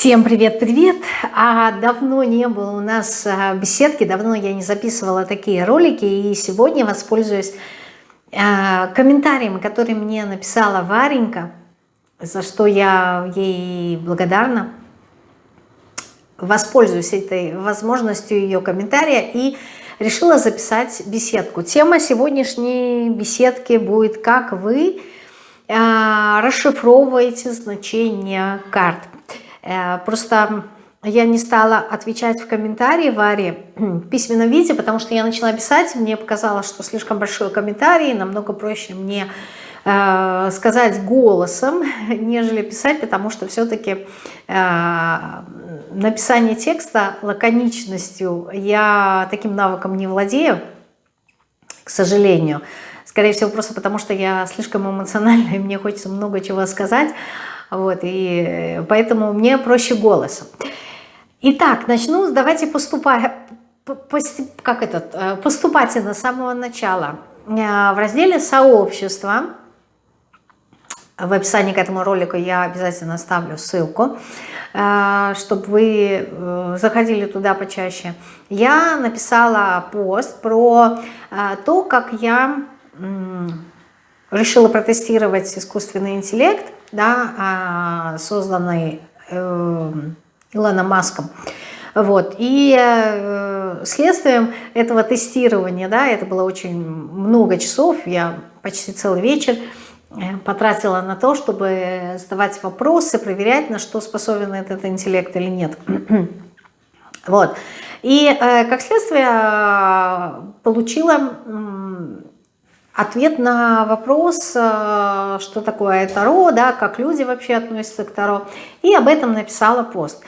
Всем привет-привет! А давно не было у нас а, беседки, давно я не записывала такие ролики, и сегодня воспользуюсь а, комментарием, который мне написала Варенька, за что я ей благодарна. Воспользуюсь этой возможностью ее комментария и решила записать беседку. Тема сегодняшней беседки будет «Как вы а, расшифровываете значение карт». Э, просто я не стала отвечать в комментарии Варе в письменном виде, потому что я начала писать, мне показалось, что слишком большой комментарий, намного проще мне э, сказать голосом, нежели писать, потому что все-таки э, написание текста лаконичностью я таким навыком не владею, к сожалению. Скорее всего, просто потому что я слишком эмоциональна, и мне хочется много чего сказать. Вот, и поэтому мне проще голосом. Итак, начну, давайте поступать, как этот, э, поступательно с самого начала. Э, в разделе «Сообщество» в описании к этому ролику я обязательно оставлю ссылку, э, чтобы вы заходили туда почаще. Я написала пост про то, как я решила протестировать искусственный интеллект, да, а, созданный э, Илоном Маском. Вот. И э, следствием этого тестирования, да, это было очень много часов, я почти целый вечер э, потратила на то, чтобы задавать вопросы, проверять, на что способен этот интеллект или нет. вот. И как следствие получила ответ на вопрос, э, что такое Таро, да, как люди вообще относятся к Таро. И об этом написала пост.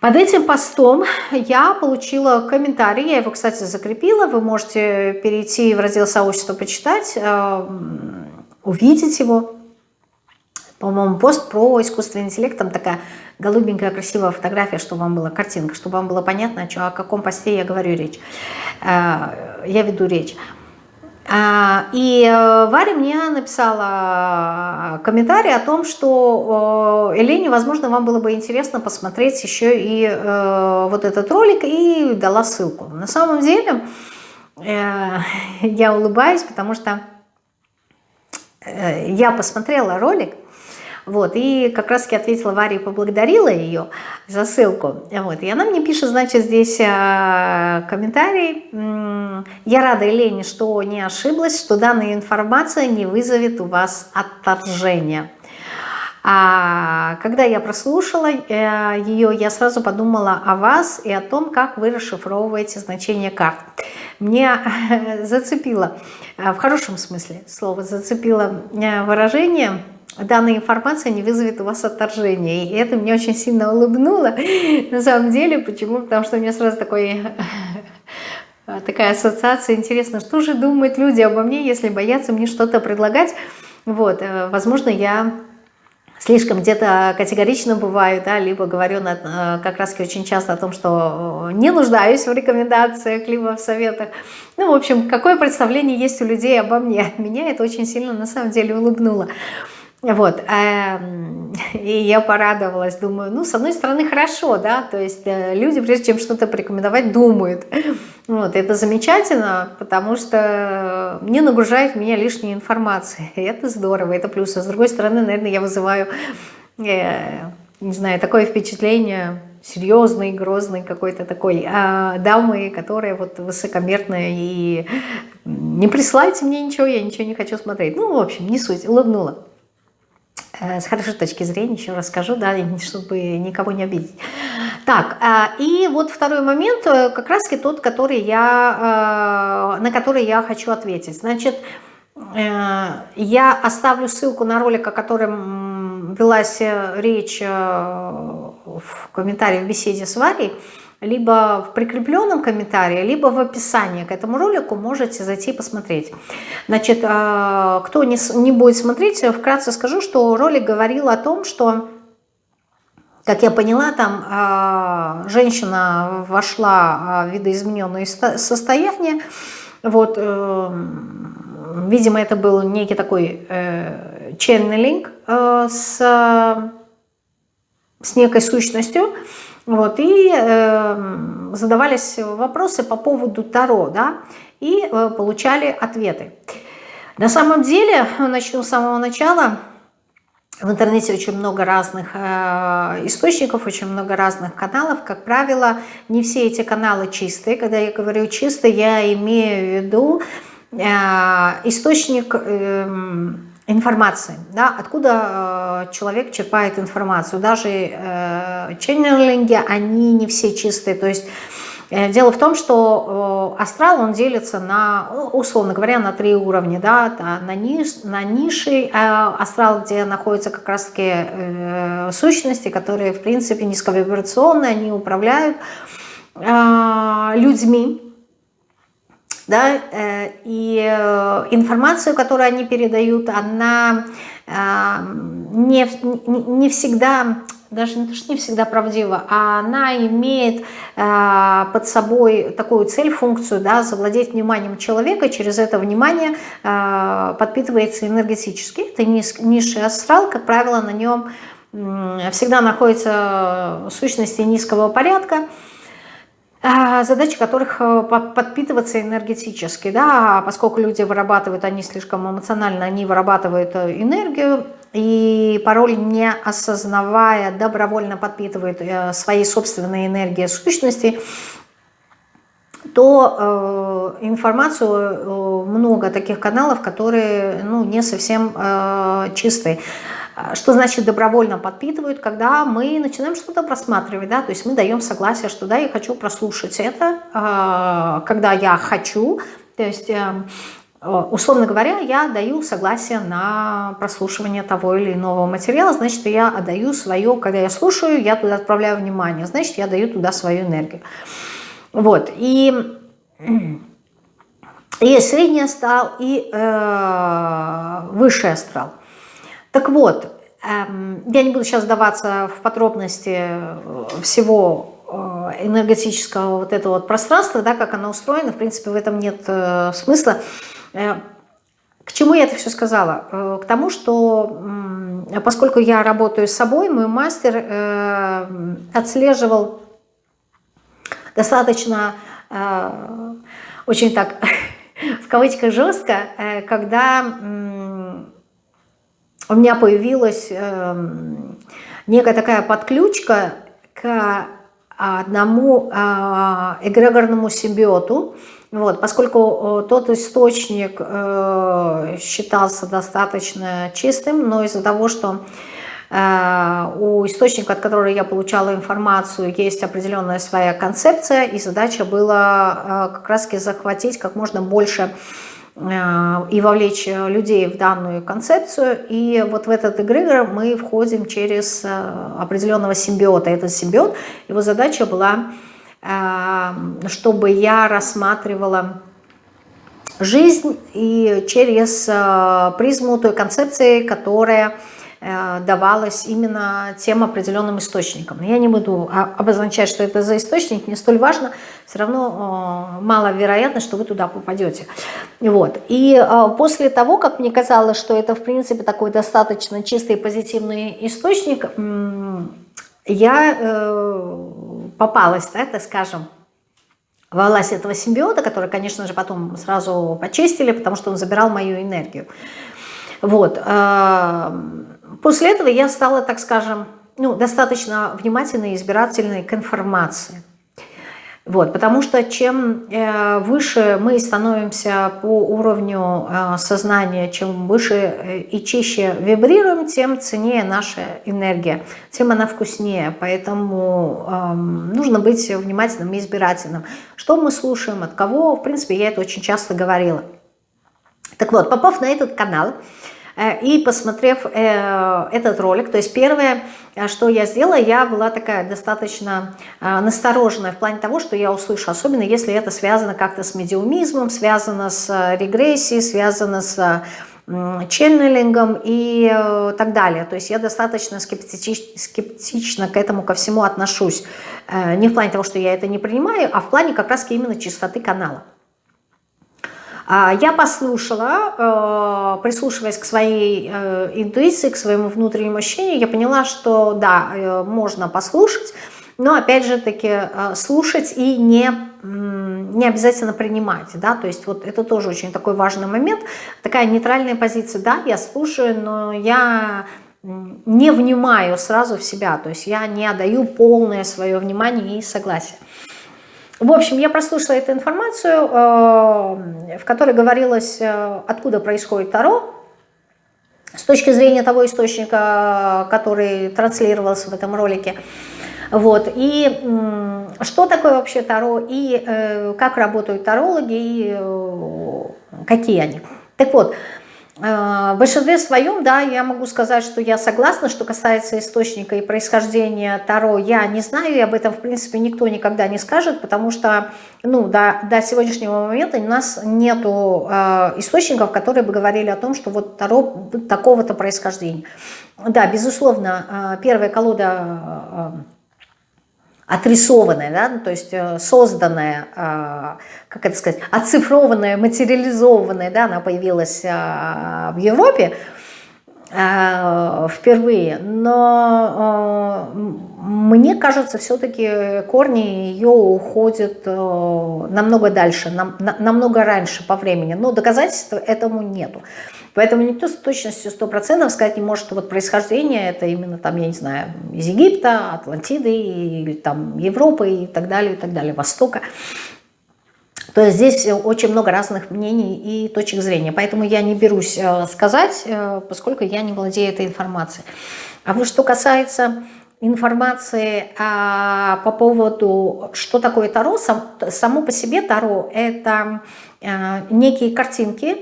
Под этим постом я получила комментарий, я его, кстати, закрепила. Вы можете перейти в раздел сообщества, почитать, э, увидеть его. По-моему, пост про искусственный интеллект, там такая голубенькая красивая фотография, чтобы вам была картинка, чтобы вам было понятно, о каком посте я говорю речь. Э, я веду речь. А, и э, Варя мне написала комментарий о том, что Елене, возможно, вам было бы интересно посмотреть еще и э, вот этот ролик, и дала ссылку. На самом деле, э, я улыбаюсь, потому что я посмотрела ролик, вот, и как раз-таки ответила Варе и поблагодарила ее за ссылку. Вот, и она мне пишет, значит, здесь э, комментарий. Я рада, Елене, что не ошиблась, что данная информация не вызовет у вас отторжения. А когда я прослушала э, ее, я сразу подумала о вас и о том, как вы расшифровываете значение карт. Зацепило, э, в хорошем смысле слова, зацепило выражение – данная информация не вызовет у вас отторжения. И это мне очень сильно улыбнуло. На самом деле, почему? Потому что у меня сразу такой такая ассоциация. Интересно, что же думают люди обо мне, если боятся мне что-то предлагать? Вот, э, возможно, я слишком где-то категорично бываю, да, либо говорю на, э, как раз очень часто о том, что не нуждаюсь в рекомендациях, либо в советах. Ну, в общем, какое представление есть у людей обо мне. Меня это очень сильно на самом деле улыбнуло. Вот, эм, и я порадовалась, думаю, ну, с одной стороны, хорошо, да, то есть э, люди, прежде чем что-то порекомендовать, думают. Вот, это замечательно, потому что не нагружает меня лишней информацией, это здорово, это плюс. А с другой стороны, наверное, я вызываю, э, не знаю, такое впечатление серьезной, грозной какой-то такой а, дамы, которая вот высокомерная и не присылайте мне ничего, я ничего не хочу смотреть. Ну, в общем, не суть, улыбнула. Э, с хорошей точки зрения, еще расскажу, да, чтобы никого не обидеть. Так, э, и вот второй момент, э, как раз тот, который я, на который я хочу ответить. Значит, я оставлю ссылку на ролик, о котором велась речь в комментарии в беседе с Варей, либо в прикрепленном комментарии, либо в описании к этому ролику можете зайти посмотреть. Значит, а, кто не, будет смотреть, вкратце скажу, что ролик говорил о том, что, как я поняла, там а, женщина вошла в видоизмененное состояние, вот, э, видимо, это был некий такой э, ченнелинг э, с с некой сущностью, вот, и э, задавались вопросы по поводу Таро, да, и э, получали ответы. На самом деле, начну с самого начала, в интернете очень много разных э, источников, очень много разных каналов. Как правило, не все эти каналы чистые. Когда я говорю чистые, я имею в виду э, источник... Э, информации, да, откуда э, человек черпает информацию. Даже э, ченнелинги, они не все чистые, то есть э, дело в том, что э, астрал, он делится на, условно говоря, на три уровня, да, на, ниш, на ниши э, астрал, где находятся как раз-таки э, сущности, которые, в принципе, низковибрационные, они управляют э, людьми, да, э, и э, информацию, которую они передают, она э, не, не всегда, даже не то, что не всегда правдива, а она имеет под собой такую цель, функцию, да, завладеть вниманием человека, через это внимание подпитывается энергетически. Это низший астрал, как правило, на нем всегда находятся сущности низкого порядка, задачи которых э, подпитываться энергетически, да, поскольку люди вырабатывают, они слишком эмоционально, они вырабатывают э, энергию, и порой не осознавая, добровольно подпитывают э, своей собственной энергией сущности, то э, информацию э, много таких каналов, которые ну, не совсем э, чистые. А, что значит добровольно подпитывают? Когда мы начинаем что-то просматривать, да, то есть мы даем согласие, что да, я хочу прослушать это, а, когда я хочу, то есть эм, условно говоря, я даю согласие на прослушивание того или иного материала, значит, я отдаю свое, когда я слушаю, я туда отправляю внимание, значит, я даю туда свою энергию. Вот, и есть средний астрал и э, высший астрал. Так вот, эм, я не буду сейчас сдаваться в подробности э, всего э, энергетического вот этого вот пространства, да, как оно устроено, в принципе, в этом нет э, смысла. К чему я это все сказала? К тому, что поскольку я работаю с собой, мой мастер отслеживал достаточно, очень так, в кавычках жестко, когда у меня появилась э, некая такая подключка к одному э, эгрегорному симбиоту, вот, поскольку э, тот источник э, считался достаточно чистым, но из-за того, что э, у источника, от которого я получала информацию, есть определенная своя концепция, и задача была э, как раз захватить как можно больше Э, и вовлечь людей в данную концепцию. И вот в этот эгрегор мы входим через э, определенного симбиота. Этот симбиот, его задача была, э, чтобы я рассматривала жизнь и через призму той концепции, которая Э, давалась именно тем определенным источником. Я не буду обозначать, что это за источник, не столь важно, все равно э, маловероятно, что вы туда попадете. Вот. И э, после того, как мне казалось, что это в принципе такой достаточно чистый и позитивный источник, я попалась, да, так скажем, в власть этого симбиота, который, конечно же, потом сразу почистили, потому что он забирал мою энергию. Вот. После этого я стала, так скажем, ну, достаточно внимательной и избирательной к информации. Вот, потому что чем э, выше мы становимся по уровню э, сознания, чем выше э, и чище вибрируем, тем ценнее наша энергия, тем она вкуснее. Поэтому э, нужно быть внимательным и избирательным. Что мы слушаем, от кого, в принципе, я это очень часто говорила. Так вот, попав на этот канал, и посмотрев э, этот ролик, то есть первое, э, что я сделала, я была такая достаточно настороженная в плане того, что я услышу, особенно если это связано как-то с медиумизмом, связано с регрессией, связано с ченнелингом и так далее. То есть я достаточно скептич, скептично к этому ко всему отношусь. Не в плане того, что я это не принимаю, а в плане как раз именно чистоты канала. А, я послушала, э, прислушиваясь к своей э, интуиции, к своему внутреннему ощущению, я поняла, что да, э, можно послушать, но опять же таки слушать и не, не обязательно принимать, да, то есть вот это тоже очень такой важный момент, такая нейтральная позиция, да, я слушаю, но я не внимаю сразу в себя, то есть я не отдаю полное свое внимание и согласие. В общем, я прослушала эту информацию, э, в которой говорилось, э, откуда происходит Таро, с точки зрения того источника, который транслировался в этом ролике. Вот. И что такое вообще Таро, и э, как работают тарологи, и какие они. Так вот, в большинстве своем, да, я могу сказать, что я согласна, что касается источника и происхождения Таро, я не знаю, и об этом, в принципе, никто никогда не скажет, потому что, ну, до, до сегодняшнего момента у нас нету э, источников, которые бы говорили о том, что вот Таро такого-то происхождения. Да, безусловно, э, первая колода... Отрисованная, да, ну, то есть э, созданная, э, как это сказать, оцифрованная, материализованная, да, она появилась э, в Европе впервые, но мне кажется, все-таки корни ее уходят намного дальше, намного раньше по времени, но доказательств этому нету. Поэтому никто с точностью 100% сказать не может, что вот происхождение это именно там, я не знаю, из Египта, Атлантиды, или там Европы и так далее, и так далее, Востока. То есть здесь очень много разных мнений и точек зрения. Поэтому я не берусь э, сказать, э, поскольку я не владею этой информацией. А вот что касается информации а, по поводу, что такое Таро, сам, само по себе Таро – это а, некие картинки,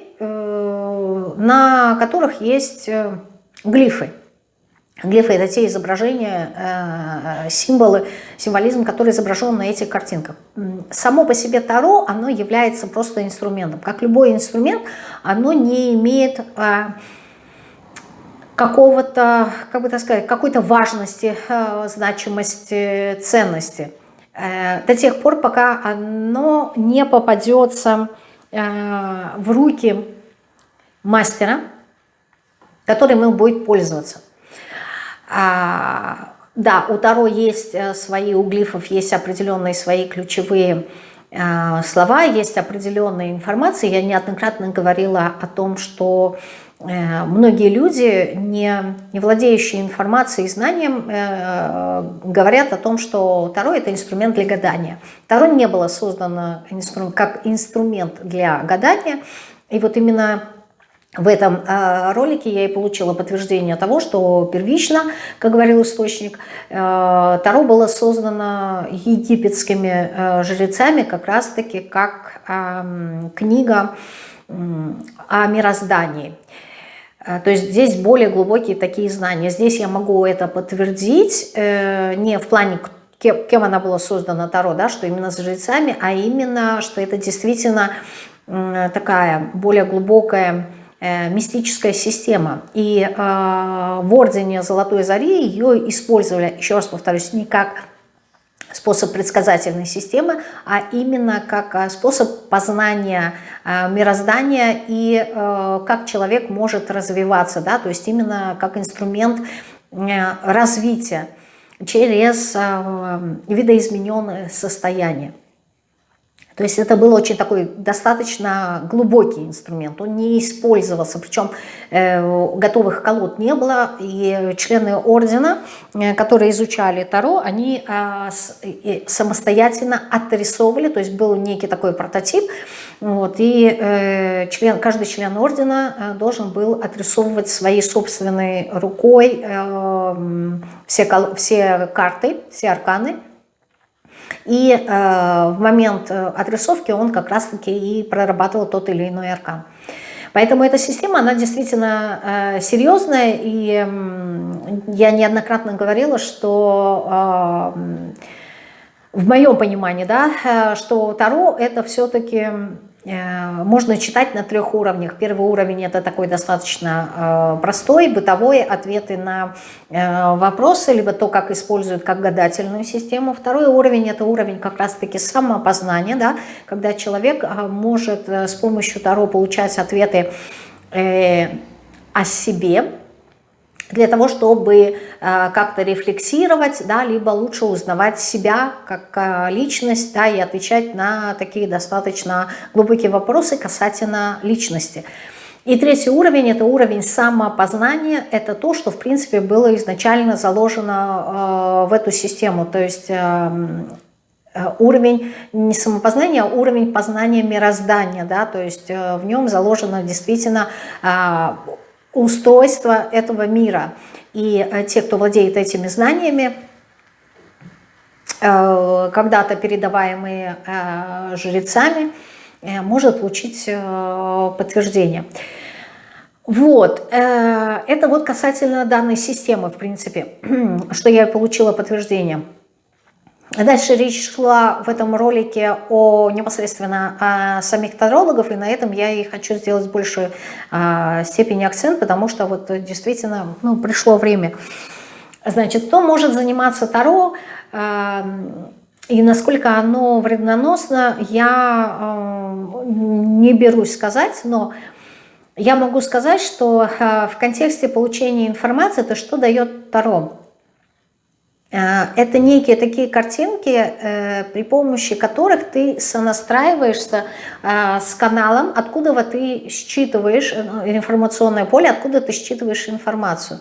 на которых есть э, глифы. Глифы – это те изображения, э, символы, символизм, который изображен на этих картинках. Само по себе Таро, оно является просто инструментом. Как любой инструмент, оно не имеет какого-то, как бы так сказать, какой-то важности, значимости, ценности. До тех пор, пока оно не попадется Э, в руки мастера, которым им будет пользоваться. А, да, у Таро есть э, свои, у глифов есть определенные свои ключевые э, слова, есть определенная информация. Я неоднократно говорила о том, что Э, многие люди, не, не владеющие информацией и знанием, говорят о том, что Таро – это инструмент для гадания. Таро не было создано как инструмент для гадания, и вот именно в этом э, ролике я и получила подтверждение того, что первично, как говорил источник, Таро было создано египетскими жрецами как раз-таки как эм, книга о мироздании. Э, то есть здесь более глубокие такие знания. Здесь я могу это подтвердить э, не в плане, кем она была создана, Таро, да, что именно с жрецами, а именно, что это действительно такая более глубокая э, мистическая система. И в Ордене Золотой Зари ее использовали, еще раз повторюсь, не как способ предсказательной системы, а именно как а, способ познания мироздания и э, как человек может развиваться, да, то есть именно как инструмент э, развития через э, видоизмененное состояние. То есть это был очень такой достаточно глубокий инструмент, он не использовался, причем э, готовых колод не было, и члены ордена, э, которые изучали Таро, они э, с, э, самостоятельно отрисовывали, то есть был некий такой прототип, вот, и э, член, каждый член ордена э, должен был отрисовывать своей собственной рукой э, все, все карты, все арканы, и э, в момент э, отрисовки он как раз-таки и прорабатывал тот или иной аркан. Поэтому эта система, она действительно э, серьезная, и э, я неоднократно говорила, что э, в моем понимании, да, э, что Таро это все-таки можно читать на трех уровнях. Первый уровень это такой достаточно э, простой, бытовой, ответы на э, вопросы, либо то, как используют как гадательную систему. Второй уровень это уровень как раз-таки самопознания, да, когда человек может с помощью Таро получать ответы о себе, для того, чтобы э, как-то рефлексировать, да, либо лучше узнавать себя как э, личность, да, и отвечать на такие достаточно глубокие вопросы касательно личности. И третий уровень – это уровень самопознания, это то, что, в принципе, было изначально заложено э, в эту систему, то есть уровень не самопознания, а уровень познания мироздания, да, то есть в нем заложено действительно устройства этого мира. И э, те, кто владеет этими знаниями, э, когда-то передаваемые э, жрецами, может получить подтверждение. Вот, это вот касательно данной системы, в принципе, что я получила подтверждение. Дальше речь шла в этом ролике о непосредственно о самих тарологов, и на этом я и хочу сделать большую а, степень акцент, потому что вот действительно ну, пришло время. Значит, кто может заниматься таро, а, и насколько оно вредноносно, я а, не берусь сказать, но я могу сказать, что а, в контексте получения информации, это что дает таро? Э, это некие такие картинки, э, при помощи которых ты сонастраиваешься э, с каналом, откуда ты считываешь информационное поле, откуда ты считываешь информацию.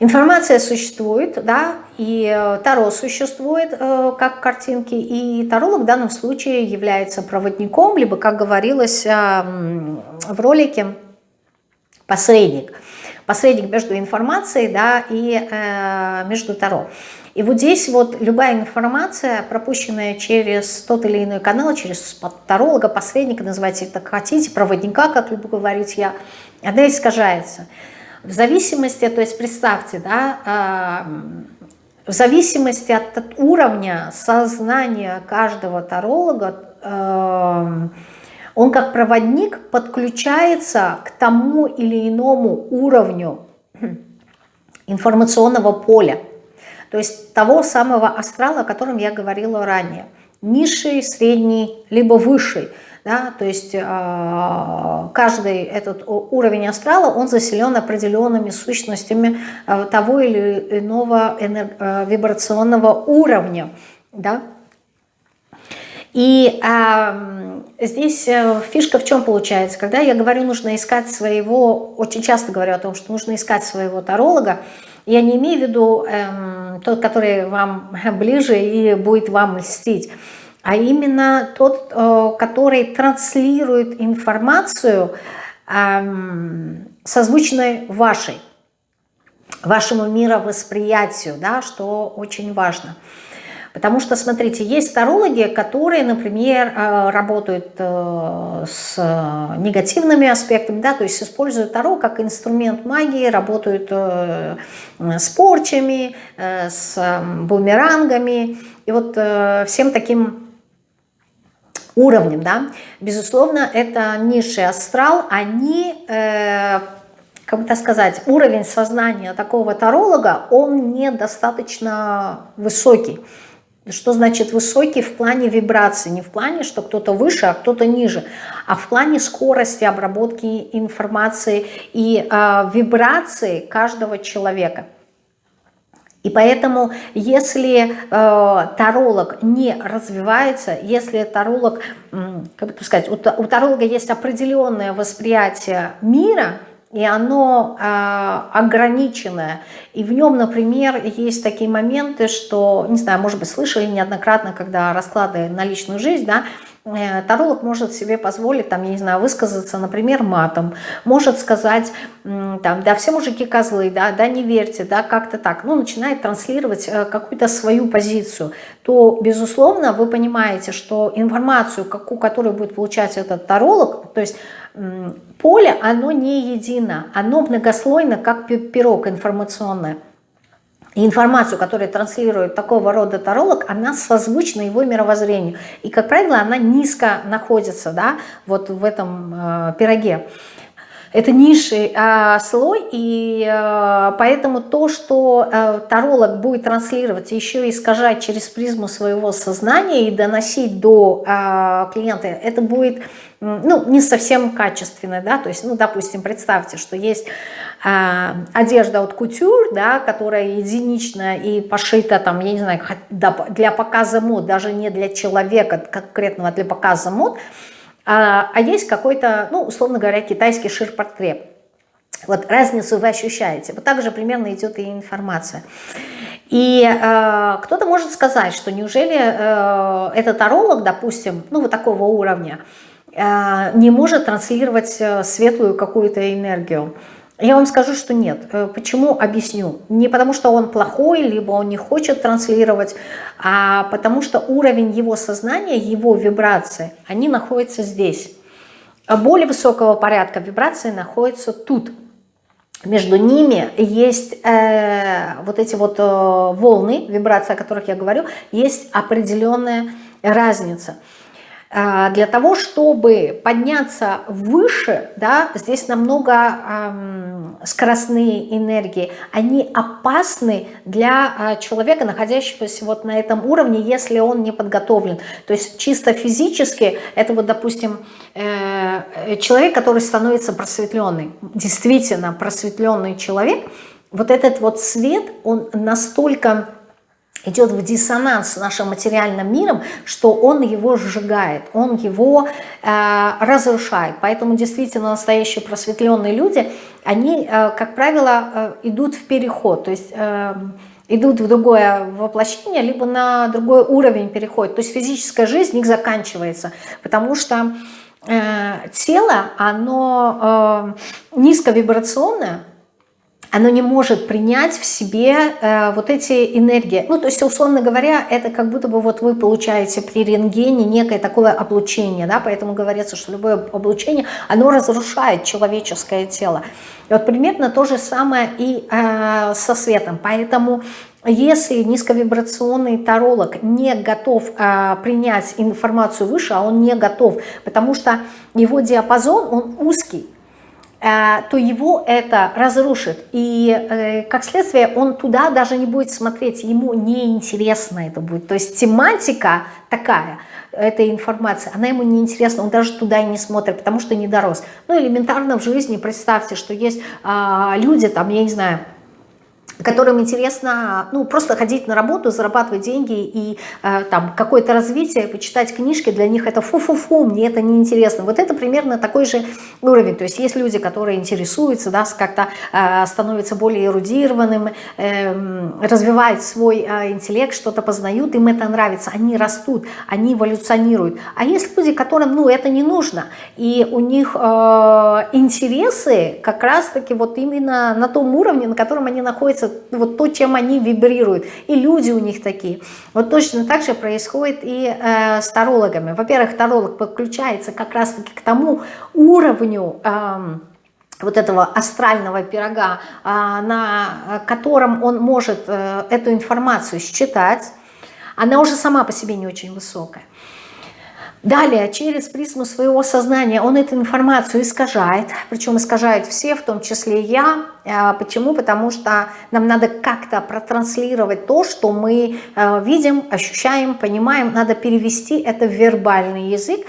Информация существует, да, и Таро существует как картинки, и Таролог в данном случае является проводником, либо, как говорилось в ролике, посредник – посредник между информацией да, и э, между Таро. И вот здесь вот любая информация, пропущенная через тот или иной канал, через таролога, посредника, называйте это как хотите, проводника, как люблю говорить я, она искажается. В зависимости, то есть представьте, да, э, в зависимости от, от уровня сознания каждого таролога, э, он как проводник подключается к тому или иному уровню информационного поля, то есть того самого астрала, о котором я говорила ранее. Низший, средний, либо высший. Да, то есть э, каждый этот уровень астрала, он заселен определенными сущностями э, того или иного э, вибрационного уровня. Да? И э, здесь э, фишка в чем получается? Когда я говорю, нужно искать своего, очень часто говорю о том, что нужно искать своего таролога, я не имею в виду э, тот, который вам ближе и будет вам льстить, а именно тот, э, который транслирует информацию э, созвучной вашей, вашему мировосприятию, да, что очень важно. Потому что, смотрите, есть тарологи, которые, например, э, работают э, с негативными аспектами, да, то есть используют таро как инструмент магии, работают э, с порчами, с бумерангами. И вот всем таким уровнем, да, безусловно, это низший астрал, они как бы сказать, уровень сознания такого таролога, он недостаточно высокий. Что значит высокий в плане вибрации? Не в плане, что кто-то выше, а кто-то ниже, а в плане скорости обработки информации и э, вибрации каждого человека. И поэтому, если э, таролог не развивается, если таролог, как бы сказать, у, у таролога есть определенное восприятие мира – и оно э, ограниченное. И в нем, например, есть такие моменты, что, не знаю, может быть, слышали неоднократно, когда расклады на личную жизнь, да, э, таролог может себе позволить, там, я не знаю, высказаться, например, матом, может сказать, там, да, все мужики козлы, да, да, не верьте, да, как-то так, ну, начинает транслировать э, какую-то свою позицию, то, безусловно, вы понимаете, что информацию, какую, которую будет получать этот таролог, то есть поле, оно не едино, оно многослойно, как пирог информационное. информацию, которую транслирует такого рода таролог, она созвучна его мировоззрению. И, как правило, она низко находится да, вот в этом э, пироге. Это низший э, слой, и э, поэтому то, что э, таролог будет транслировать, еще и искажать через призму своего сознания и доносить до э, клиента, это будет ну, не совсем качественно, да, то есть, ну, допустим, представьте, что есть э, одежда от кутюр, да, которая единичная и пошита, там, я не знаю, для показа мод, даже не для человека конкретного, для показа мод, а, а есть какой-то, ну, условно говоря, китайский ширпотреб. Вот разницу вы ощущаете. Вот так же примерно идет и информация. И э, кто-то может сказать, что неужели э, этот таролог, допустим, ну вот такого уровня, не может транслировать э, светлую какую-то энергию. Я вам скажу, что нет. Э, почему? Объясню. Не потому, что он плохой, либо он не хочет транслировать, а потому что уровень его сознания, его вибрации, они находятся здесь. А более высокого порядка вибрации находятся тут. Между ними есть э, вот эти вот э, волны, вибрации, о которых я говорю, есть определенная разница. А, для того, чтобы подняться выше, да, здесь намного эм, скоростные энергии, они опасны для э, человека, находящегося вот на этом уровне, если он не подготовлен. То есть чисто физически, это вот, допустим, э, человек, который становится просветленный, действительно просветленный человек, вот этот вот свет, он настолько идет в диссонанс с нашим материальным миром, что он его сжигает, он его э, разрушает. Поэтому действительно настоящие просветленные люди, они, э, как правило, э, идут в переход, то есть... Э, идут в другое воплощение, либо на другой уровень переходят. То есть физическая жизнь их заканчивается, потому что э, тело, оно э, низковибрационное, оно не может принять в себе э, вот эти энергии. Ну, то есть, условно говоря, это как будто бы вот вы получаете при рентгене некое такое облучение, да, поэтому говорится, что любое облучение, оно разрушает человеческое тело. И вот примерно то же самое и э, со светом. Поэтому если низковибрационный таролог не готов э, принять информацию выше, а он не готов, потому что его диапазон, он узкий, то его это разрушит. И э, как следствие он туда даже не будет смотреть, ему неинтересно это будет. То есть тематика такая, этой информации, она ему не интересна, он даже туда и не смотрит, потому что не дорос. Ну, элементарно в жизни представьте, что есть а, люди, там, я не знаю, которым интересно ну, просто ходить на работу, зарабатывать деньги и э, там какое-то развитие, почитать книжки, для них это фу-фу-фу, мне это не интересно. Вот это примерно такой же уровень. То есть есть люди, которые интересуются, да, как-то э, становятся более эрудированным, э, развивают свой э, интеллект, что-то познают, им это нравится, они растут, они эволюционируют. А есть люди, которым ну, это не нужно, и у них э, интересы как раз-таки вот именно на том уровне, на котором они находятся нравится вот то, чем они вибрируют. И люди у них такие. Вот точно так же происходит и э, с тарологами. Во-первых, таролог подключается как раз-таки к тому уровню... Э, вот этого астрального пирога, э, на котором он может э, эту информацию считать, она уже сама по себе не очень высокая. Далее, через призму своего сознания он эту информацию искажает, причем искажают все, в том числе я. А, почему? Потому что нам надо как-то протранслировать то, что мы а, видим, ощущаем, понимаем. Надо перевести это в вербальный язык.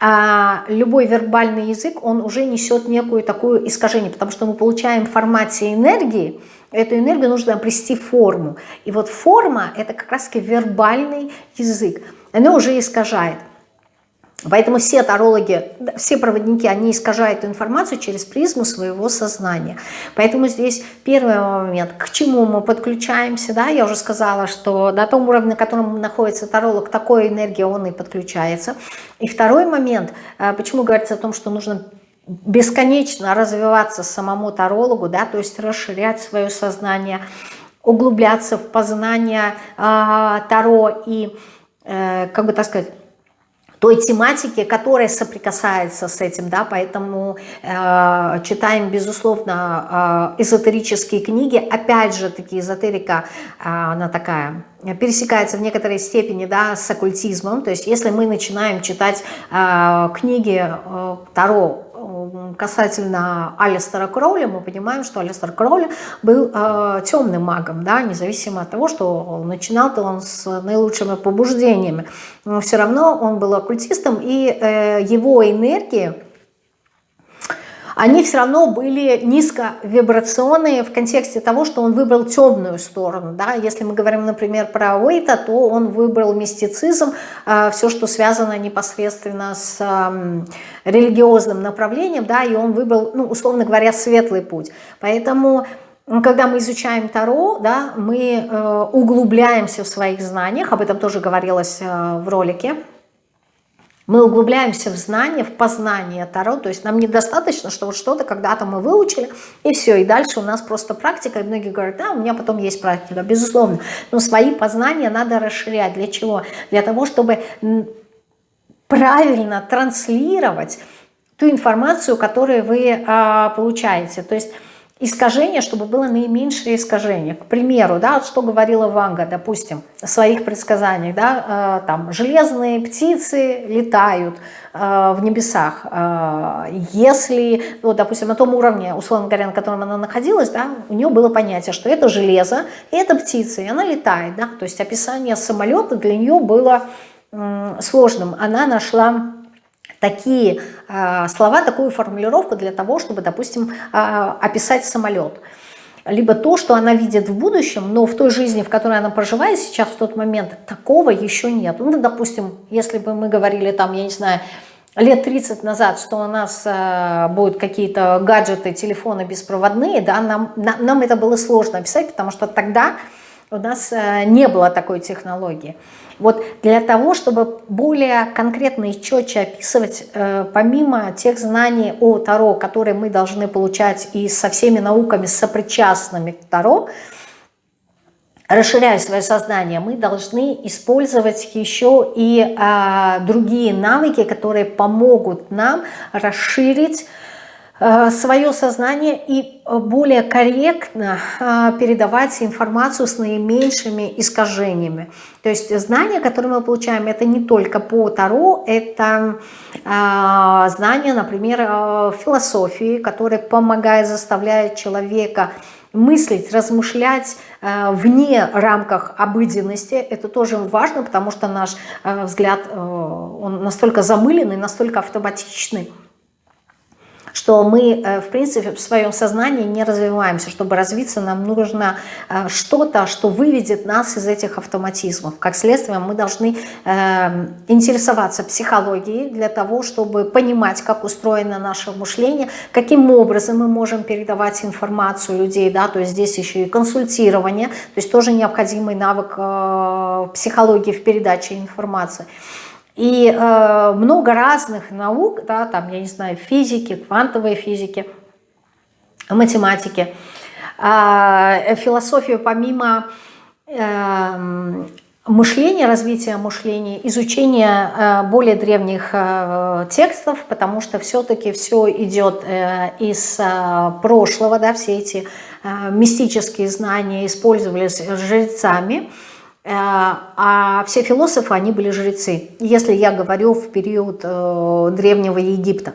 А любой вербальный язык, он уже несет некую такую искажение, потому что мы получаем в формате энергии, эту энергию нужно обрести форму. И вот форма – это как раз-таки вербальный язык. Оно уже искажает. Поэтому все тарологи, все проводники, они искажают информацию через призму своего сознания. Поэтому здесь первый момент, к чему мы подключаемся, да, я уже сказала, что на том уровне, на котором находится таролог, такой энергии он и подключается. И второй момент, э, почему говорится о том, что нужно бесконечно развиваться самому тарологу, да, то есть расширять свое сознание, углубляться в познание э, Таро и, э, как бы так сказать, той тематики, которая соприкасается с этим, да, поэтому э, читаем, безусловно, э, эзотерические книги, опять же, таки эзотерика, э, она такая, пересекается в некоторой степени, да, с оккультизмом, то есть если мы начинаем читать э, книги э, Таро, касательно Алистера Кроули, мы понимаем, что Алистер Кроули был э, темным магом, да, независимо от того, что начинал-то он с наилучшими побуждениями. Но все равно он был оккультистом, и э, его энергии, они все равно были низковибрационные в контексте того, что он выбрал темную сторону. Да? Если мы говорим, например, про Уэйта, то он выбрал мистицизм, э, все, что связано непосредственно с религиозным направлением, да, и он выбрал, ну, условно говоря, светлый путь. Поэтому когда мы изучаем Таро, да, мы э, углубляемся в своих знаниях, об этом тоже говорилось э, в ролике, мы углубляемся в знание, в познание Таро, то есть нам недостаточно, что вот что-то когда-то мы выучили, и все, и дальше у нас просто практика, и многие говорят, да, у меня потом есть практика, безусловно, но свои познания надо расширять. Для чего? Для того, чтобы правильно транслировать ту информацию, которую вы а, получаете. То есть искажение, чтобы было наименьшее искажение. К примеру, да, что говорила Ванга, допустим, в своих предсказаниях, да, э, там, железные птицы летают э, в небесах. Э, если, ну, допустим, на том уровне, условно говоря, на котором она находилась, да, у нее было понятие, что это железо, это птица, и она летает, да, то есть описание самолета для нее было сложным. Она нашла такие э, слова, такую формулировку для того, чтобы, допустим, э, описать самолет. Либо то, что она видит в будущем, но в той жизни, в которой она проживает сейчас, в тот момент, такого еще нет. Ну, допустим, если бы мы говорили там, я не знаю, лет 30 назад, что у нас э, будут какие-то гаджеты, телефоны беспроводные, да, нам, на, нам это было сложно описать, потому что тогда у нас э, не было такой технологии. Вот для того, чтобы более конкретно и четче описывать, э, помимо тех знаний о Таро, которые мы должны получать и со всеми науками сопричастными к Таро, расширяя свое сознание, мы должны использовать еще и а, другие навыки, которые помогут нам расширить Э, свое сознание и э, более корректно э, передавать информацию с наименьшими искажениями. То есть знания, которые мы получаем, это не только по Таро, это знания, например, философии, которые помогают, заставляют человека мыслить, размышлять вне рамках обыденности. Это тоже важно, потому что наш взгляд, он настолько замыленный, настолько автоматичный, что мы, э, в принципе, в своем сознании не развиваемся. Чтобы развиться, нам нужно э, что-то, что выведет нас из этих автоматизмов. Как следствие, мы должны э, интересоваться психологией для того, чтобы понимать, как устроено наше мышление, каким образом мы можем передавать информацию людей, да, то есть здесь еще и консультирование, то есть тоже необходимый навык психологии в передаче информации. И э, много разных наук, да, там, я не знаю, физики, квантовой физики, математики, э, философию помимо э, мышления, развития мышления, изучения э, более древних э, текстов, потому что все-таки все идет э, из э, прошлого, да, все эти э, мистические знания использовались жрецами, а все философы, они были жрецы. Если я говорю в период э, Древнего Египта,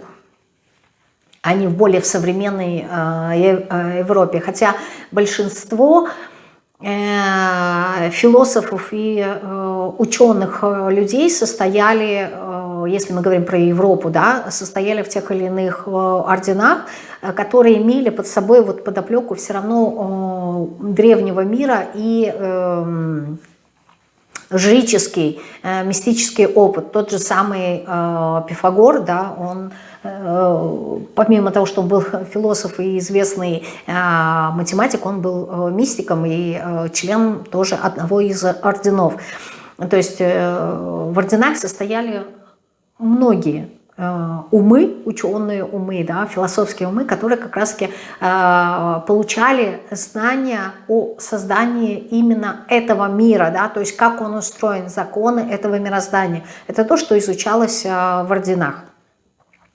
а не в более в современной э, Европе. Хотя большинство философов и ученых людей состояли, если мы говорим про Европу, да, состояли в тех или иных орденах, которые имели под собой вот подоплеку все равно древнего мира и эм, жрический, э, мистический опыт. Тот же самый э, Пифагор, да, он э, помимо того, что он был философ и известный математик, он был мистиком и член тоже одного из орденов. То есть в орденах состояли многие Э, умы, ученые умы, да, философские умы, которые как раз-таки э, получали знания о создании именно этого мира, да, то есть как он устроен, законы этого мироздания. Это то, что изучалось э, в орденах.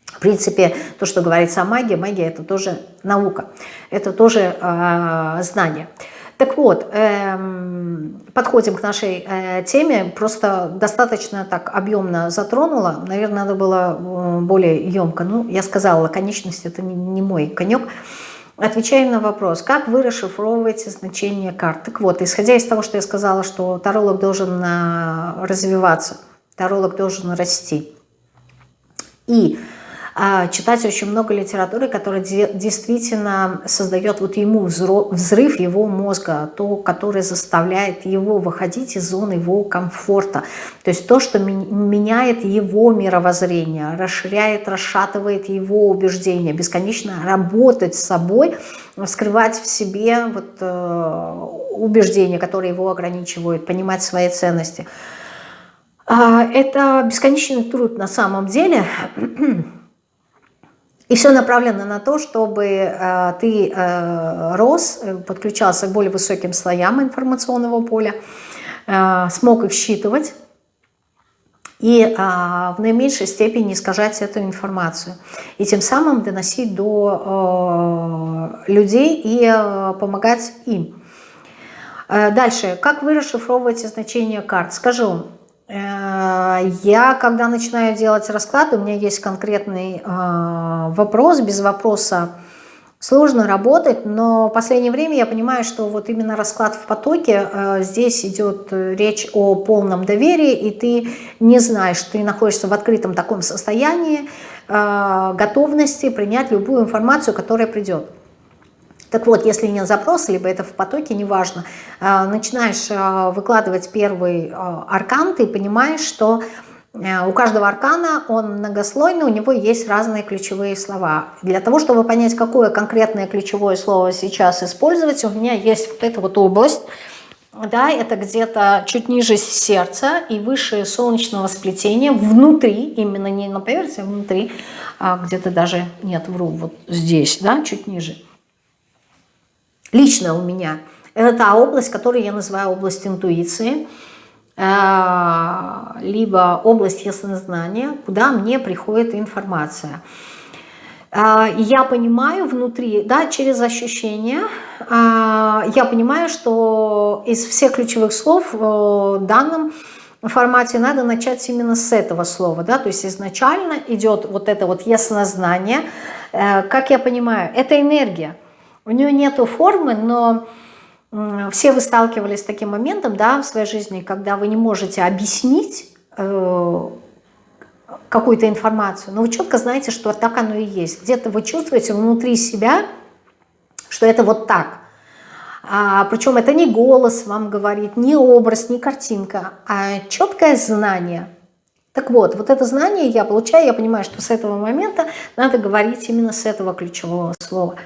В принципе, то, что говорится о магии, магия это тоже наука, это тоже э, знание. Так вот, эм, подходим к нашей э, теме. Просто достаточно так объемно затронула. Наверное, надо было э, более емко. Ну, я сказала, лаконичность это не, не мой конек. Отвечаем на вопрос, как вы расшифровываете значение карт. Так вот, исходя из того, что я сказала, что таролог должен э, развиваться, таролог должен расти. И читать очень много литературы, которая действительно создает вот ему взрыв его мозга, то, которое заставляет его выходить из зоны его комфорта. То есть то, что меняет его мировоззрение, расширяет, расшатывает его убеждения, бесконечно работать с собой, вскрывать в себе вот, э, убеждения, которые его ограничивают, понимать свои ценности. А, это бесконечный труд на самом деле. И все направлено на то, чтобы э, ты э, рос, э, подключался к более высоким слоям информационного поля, э, смог их считывать и э, в наименьшей степени искажать эту информацию. И тем самым доносить до э, людей и э, помогать им. Э, дальше. Как вы расшифровываете значение карт? Скажу, я, когда начинаю делать расклад, у меня есть конкретный э, вопрос, без вопроса сложно работать, но в последнее время я понимаю, что вот именно расклад в потоке, э, здесь идет речь о полном доверии, и ты не знаешь, ты находишься в открытом таком состоянии готовности принять любую информацию, которая придет. Так вот, если нет запроса, либо это в потоке, неважно, а, начинаешь а, выкладывать первый а, аркан, ты понимаешь, что у каждого аркана он многослойный, у него есть разные ключевые слова. Для того, чтобы понять, какое конкретное ключевое слово сейчас использовать, у меня есть вот эта вот область, да, это где-то чуть ниже сердца и выше солнечного сплетения, внутри, именно не на поверхности, а внутри, где-то даже, нет, вру, вот здесь, да, чуть ниже лично у меня, это та область, которую я называю область интуиции, э, либо область яснознания, куда мне приходит информация. Э, я понимаю внутри, да, через ощущения, э, я понимаю, что из всех ключевых слов в данном формате надо начать именно с этого слова, да, то есть изначально идет вот это вот яснознание, как я понимаю, это энергия, у нее нету формы, но все вы сталкивались с таким моментом да, в своей жизни, когда вы не можете объяснить э, какую-то информацию, но вы четко знаете, что так оно и есть. Где-то вы чувствуете внутри себя, что это вот так. А, причем это не голос вам говорит, не образ, не картинка, а четкое знание. Так вот, вот это знание я получаю, я понимаю, что с этого момента надо говорить именно с этого ключевого слова.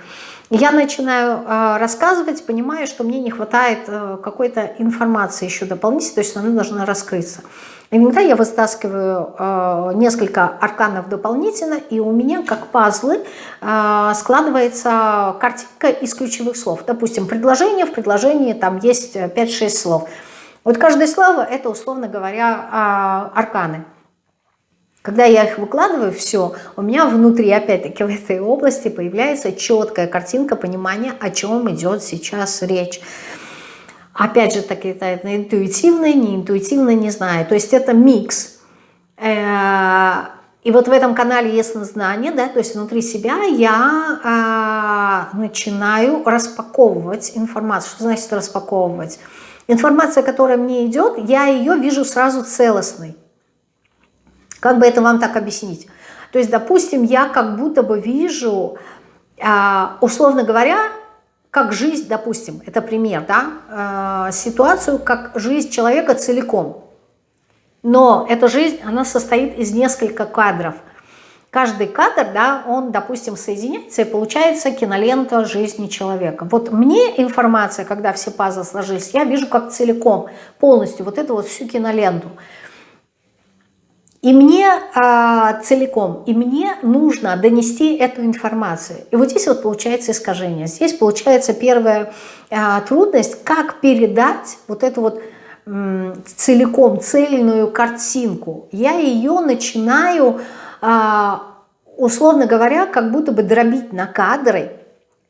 Я начинаю э, рассказывать, понимаю, что мне не хватает э, какой-то информации еще дополнительной, то есть она должна раскрыться. Иногда я вытаскиваю э, несколько арканов дополнительно, и у меня, как пазлы, э, складывается картинка из ключевых слов. Допустим, предложение, в предложении там есть 5-6 слов. Вот каждое слово – это, условно говоря, э, арканы. Когда я их выкладываю, все, у меня внутри, опять-таки, в этой области появляется четкая картинка понимания, о чем идет сейчас речь. Опять же, таки, это интуитивно, не интуитивно, не знаю. То есть это микс. Э, и вот в этом канале яснознание, да, то есть внутри себя я э, начинаю распаковывать информацию. Что значит распаковывать? Информация, которая мне идет, я ее вижу сразу целостной. Как бы это вам так объяснить? То есть, допустим, я как будто бы вижу, а, условно говоря, как жизнь, допустим, это пример, да, а, ситуацию, как жизнь человека целиком. Но эта жизнь, она состоит из нескольких кадров. Каждый кадр, да, он, допустим, соединяется и получается кинолента жизни человека. Вот мне информация, когда все пазлы сложились, я вижу как целиком, полностью вот эту вот всю киноленту. И мне а, целиком, и мне нужно донести эту информацию. И вот здесь вот получается искажение. Здесь получается первая а, трудность, как передать вот эту вот целиком цельную картинку. Я ее начинаю, а, условно говоря, как будто бы дробить на кадры,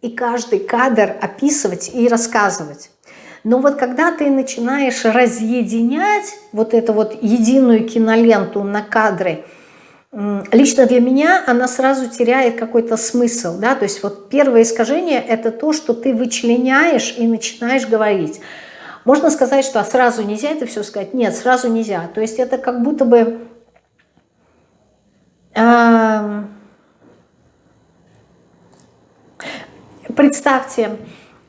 и каждый кадр описывать и рассказывать. Но вот когда ты начинаешь разъединять вот эту вот единую киноленту на кадры, лично для меня она сразу теряет какой-то смысл. Да? То есть вот первое искажение – это то, что ты вычленяешь и начинаешь говорить. Можно сказать, что а сразу нельзя это все сказать? Нет, сразу нельзя. То есть это как будто бы... Э, представьте,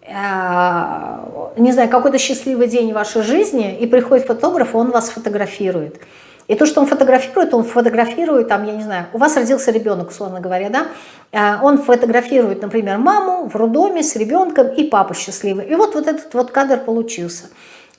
не знаю, какой-то счастливый день в вашей жизни, и приходит фотограф, он вас фотографирует. И то, что он фотографирует, он фотографирует, там, я не знаю, у вас родился ребенок, условно говоря, да, э, он фотографирует, например, маму в роддоме с ребенком и папу счастливый. И вот, вот этот вот кадр получился.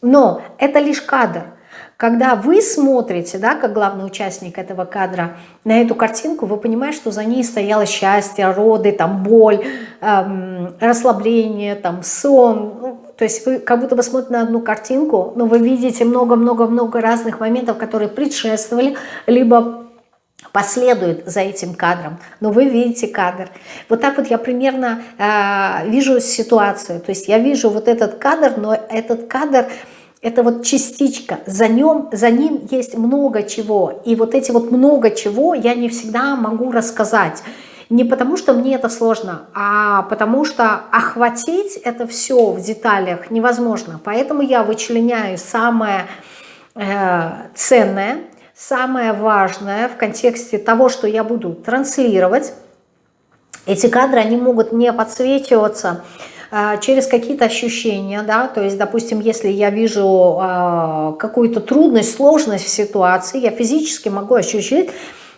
Но это лишь кадр – когда вы смотрите, да, как главный участник этого кадра, на эту картинку, вы понимаете, что за ней стояло счастье, роды, там, боль, эм, расслабление, там, сон. Ну, то есть вы как будто бы смотрите на одну картинку, но вы видите много-много-много разных моментов, которые предшествовали, либо последует за этим кадром, но вы видите кадр. Вот так вот я примерно э, вижу ситуацию, то есть я вижу вот этот кадр, но этот кадр это вот частичка, за, нем, за ним есть много чего. И вот эти вот много чего я не всегда могу рассказать. Не потому, что мне это сложно, а потому что охватить это все в деталях невозможно. Поэтому я вычленяю самое э, ценное, самое важное в контексте того, что я буду транслировать. Эти кадры, они могут не подсвечиваться, через какие-то ощущения, да, то есть, допустим, если я вижу а, какую-то трудность, сложность в ситуации, я физически могу ощутить,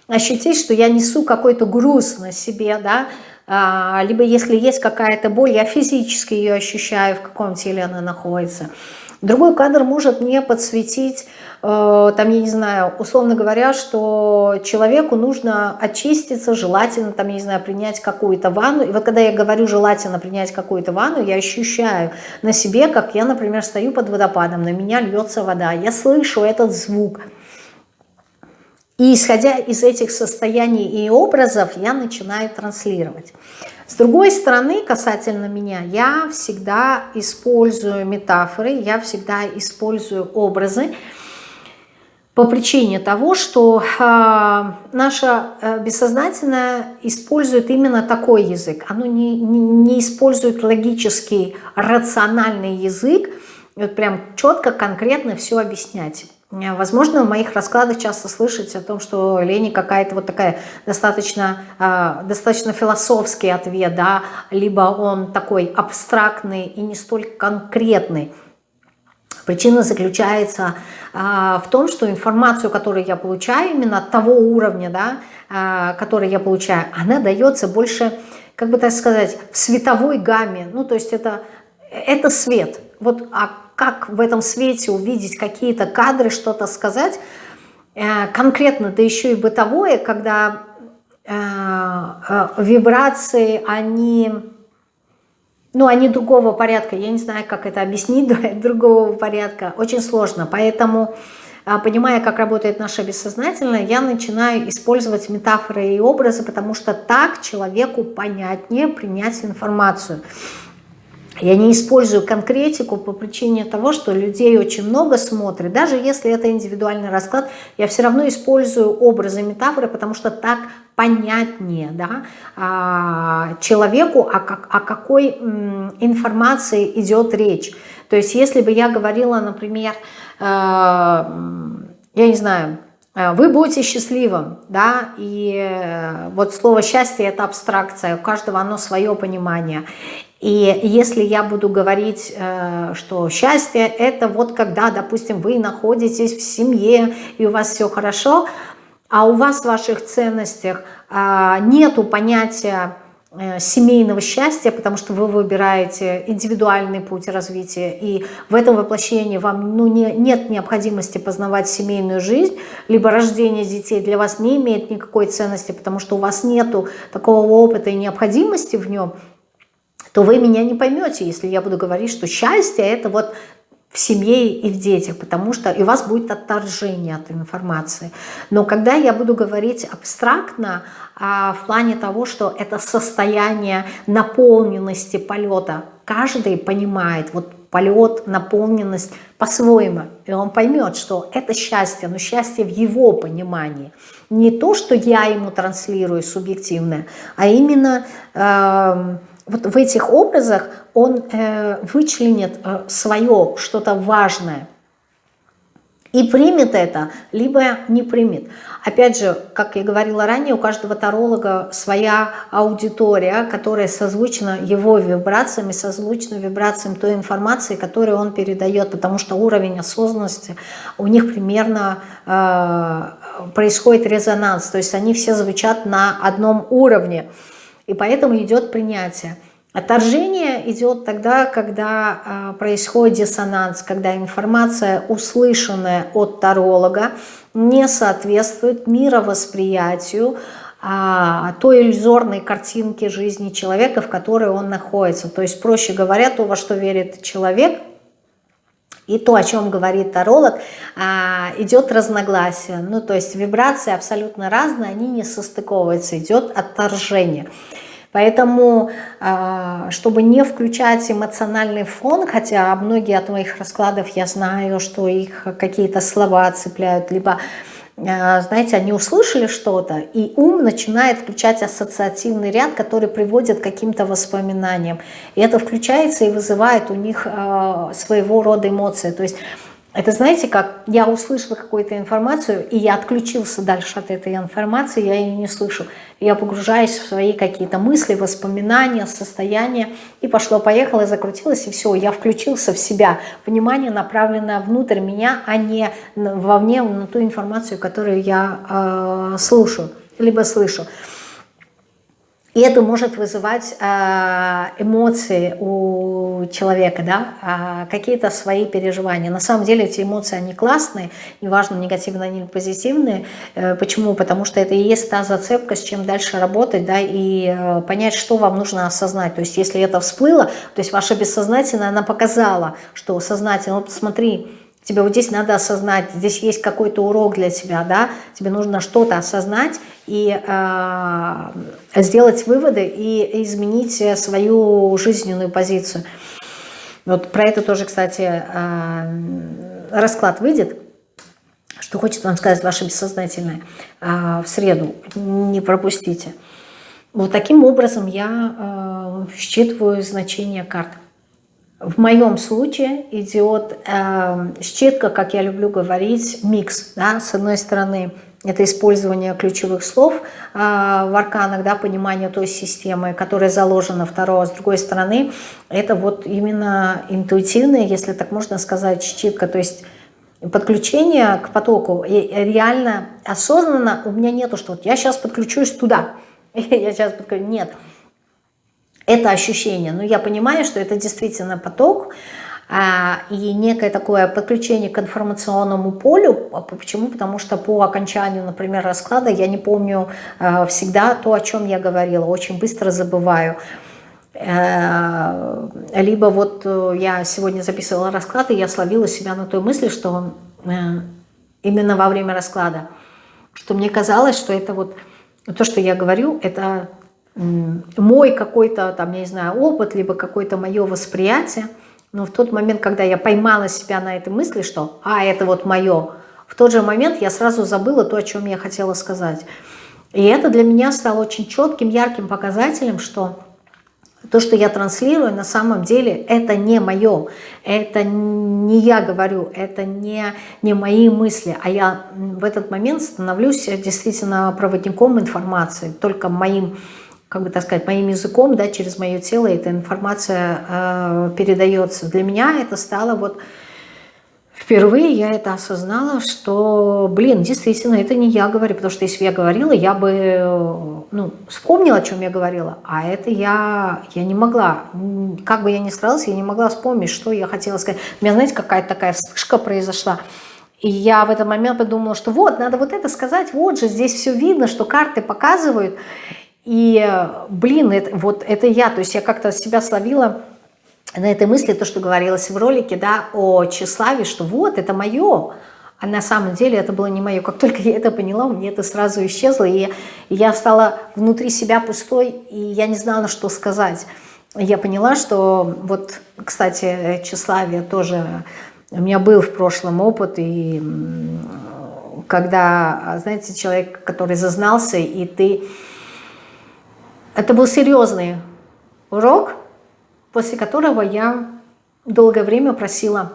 ощутить, что я несу какой-то груз на себе, да, а, либо если есть какая-то боль, я физически ее ощущаю, в каком теле она находится. Другой кадр может мне подсветить, э, там, я не знаю, условно говоря, что человеку нужно очиститься, желательно, там, я не знаю, принять какую-то ванну. И вот когда я говорю желательно принять какую-то ванну, я ощущаю на себе, как я, например, стою под водопадом, на меня льется вода, я слышу этот звук. И исходя из этих состояний и образов, я начинаю транслировать. С другой стороны, касательно меня, я всегда использую метафоры, я всегда использую образы, по причине того, что э, наше бессознательное использует именно такой язык. Оно не, не, не использует логический, рациональный язык, вот прям четко, конкретно все объяснять. Э, возможно, в моих раскладах часто слышите о том, что Лени какая-то вот такая достаточно, э, достаточно философский ответ, да, либо он такой абстрактный и не столь конкретный. Причина заключается э, в том, что информацию, которую я получаю, именно того уровня, да, который я получаю, она дается больше, как бы так сказать, в световой гамме. Ну, то есть это, это свет. Вот, а как в этом свете увидеть какие-то кадры, что-то сказать, э, конкретно, да еще и бытовое, когда э, э, вибрации, они, ну, они другого порядка, я не знаю, как это объяснить, другого порядка, очень сложно, поэтому, понимая, как работает наше бессознательное, я начинаю использовать метафоры и образы, потому что так человеку понятнее принять информацию. Я не использую конкретику по причине того, что людей очень много смотрит. Даже если это индивидуальный расклад, я все равно использую образы, метафоры, потому что так понятнее да, а, человеку, о, как, о какой информации идет речь. То есть если бы я говорила, например, э, я не знаю, э, вы будете счастливым, да, и э, вот слово счастье это абстракция, у каждого оно свое понимание. И если я буду говорить, э, что счастье – это вот когда, допустим, вы находитесь в семье, и у вас все хорошо, а у вас в ваших ценностях а, нету понятия Э, семейного счастья, потому что вы выбираете индивидуальный путь развития, и в этом воплощении вам ну, не, нет необходимости познавать семейную жизнь, либо рождение детей для вас не имеет никакой ценности, потому что у вас нету такого опыта и необходимости в нем, то вы меня не поймете, если я буду говорить, что счастье это вот в семье и в детях, потому что и у вас будет отторжение от информации. Но когда я буду говорить абстрактно, а в плане того, что это состояние наполненности полета, каждый понимает, вот полет, наполненность по-своему, и он поймет, что это счастье, но счастье в его понимании. Не то, что я ему транслирую субъективное, а именно... Э, вот в этих образах он э, вычленит э, свое что-то важное и примет это, либо не примет. Опять же, как я говорила ранее, у каждого таролога своя аудитория, которая созвучна его вибрациями, созвучна вибрациям той информации, которую он передает, потому что уровень осознанности у них примерно э, происходит резонанс, то есть они все звучат на одном уровне. И поэтому идет принятие. Отторжение идет тогда, когда э, происходит диссонанс, когда информация, услышанная от таролога, не соответствует мировосприятию а, той иллюзорной картинки жизни человека, в которой он находится. То есть, проще говоря, то, во что верит человек, и то, о чем говорит таролог, а, идет разногласие. Ну, то есть вибрации абсолютно разные, они не состыковываются, идет отторжение. Поэтому, а, чтобы не включать эмоциональный фон, хотя многие от моих раскладов я знаю, что их какие-то слова цепляют, либо а, знаете, они услышали что-то, и ум начинает включать ассоциативный ряд, который приводит к каким-то воспоминаниям. И это включается и вызывает у них а, своего рода эмоции. То есть это знаете как, я услышала какую-то информацию, и я отключился дальше от этой информации, я ее не слышу. Я погружаюсь в свои какие-то мысли, воспоминания, состояния, и пошло-поехало, закрутилось, и все, я включился в себя. Внимание направлено внутрь меня, а не вовне на ту информацию, которую я э, слушаю, либо слышу. И это может вызывать э, эмоции у человека, да, э, какие-то свои переживания. На самом деле эти эмоции, они классные, неважно, негативные или позитивные. Э, почему? Потому что это и есть та зацепка, с чем дальше работать, да, и понять, что вам нужно осознать. То есть если это всплыло, то есть ваше бессознательное, она показала, что сознательно, вот посмотри, Тебе вот здесь надо осознать, здесь есть какой-то урок для тебя, да, тебе нужно что-то осознать и э, сделать выводы и изменить свою жизненную позицию. Вот про это тоже, кстати, э, расклад выйдет, что хочет вам сказать ваше бессознательное э, в среду, не пропустите. Вот таким образом я э, считываю значение карт. В моем случае идет э, щитка, как я люблю говорить, микс. Да? С одной стороны, это использование ключевых слов э, в арканах, да, понимание той системы, которая заложена второго. С другой стороны, это вот именно интуитивная, если так можно сказать, щитка, то есть подключение к потоку. И реально осознанно у меня нету, что вот я сейчас подключусь туда, я сейчас подключусь. Нет, это ощущение. Но я понимаю, что это действительно поток а, и некое такое подключение к информационному полю. А почему? Потому что по окончанию, например, расклада я не помню а, всегда то, о чем я говорила. Очень быстро забываю. Э, либо вот э, я сегодня записывала расклад, и я словила себя на той мысли, что э, именно во время расклада, что мне казалось, что это вот то, что я говорю, это мой какой-то, там, я не знаю, опыт, либо какое-то мое восприятие. Но в тот момент, когда я поймала себя на этой мысли, что «а, это вот мое», в тот же момент я сразу забыла то, о чем я хотела сказать. И это для меня стало очень четким, ярким показателем, что то, что я транслирую, на самом деле это не мое, это не я говорю, это не, не мои мысли, а я в этот момент становлюсь действительно проводником информации, только моим как бы так сказать, моим языком, да, через мое тело эта информация э, передается. Для меня это стало вот впервые я это осознала, что, блин, действительно, это не я говорю, потому что если бы я говорила, я бы ну, вспомнила, о чем я говорила, а это я, я не могла, как бы я ни старалась, я не могла вспомнить, что я хотела сказать. У меня, знаете, какая-то такая вспышка произошла, и я в этот момент подумала, что вот, надо вот это сказать, вот же, здесь все видно, что карты показывают, и, блин, это, вот это я, то есть я как-то себя словила на этой мысли, то, что говорилось в ролике, да, о тщеславии, что вот, это мое, а на самом деле это было не мое. Как только я это поняла, у меня это сразу исчезло, и я стала внутри себя пустой, и я не знала, что сказать. Я поняла, что вот, кстати, тщеславие тоже... У меня был в прошлом опыт, и когда, знаете, человек, который зазнался, и ты... Это был серьезный урок, после которого я долгое время просила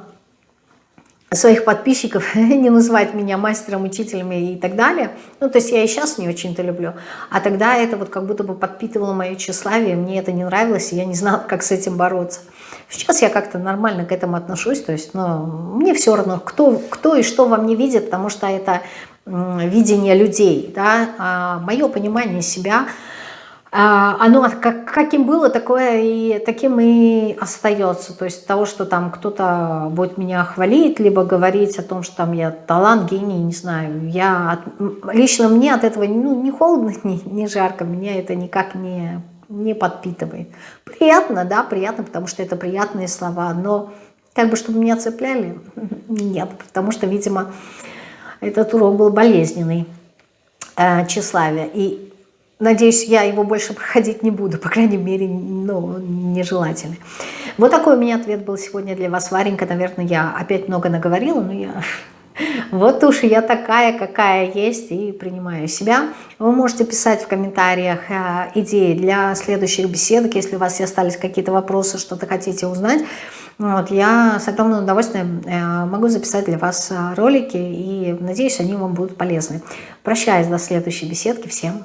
своих подписчиков не называть меня мастером, учителем и так далее. Ну, то есть я и сейчас не очень-то люблю. А тогда это вот как будто бы подпитывало мое тщеславие, мне это не нравилось, и я не знала, как с этим бороться. Сейчас я как-то нормально к этому отношусь, то есть ну, мне все равно, кто, кто и что во мне видит, потому что это видение людей, да, а мое понимание себя – оно как, каким было, такое и таким и остается. То есть того, что там кто-то будет меня хвалить, либо говорить о том, что там я талант, гений, не знаю. Я от, лично мне от этого ну, не холодно, не, не жарко, меня это никак не, не подпитывает. Приятно, да, приятно, потому что это приятные слова, но как бы чтобы меня цепляли, нет, потому что, видимо, этот урок был болезненный, э, тщеславие. И Надеюсь, я его больше проходить не буду, по крайней мере, ну, нежелательно. Вот такой у меня ответ был сегодня для вас, Варенька. Наверное, я опять много наговорила, но я... Вот уж я такая, какая есть, и принимаю себя. Вы можете писать в комментариях э, идеи для следующих беседок, если у вас остались какие-то вопросы, что-то хотите узнать. Вот, я с огромным удовольствием э, могу записать для вас э, ролики, и надеюсь, они вам будут полезны. Прощаюсь до следующей беседки. Всем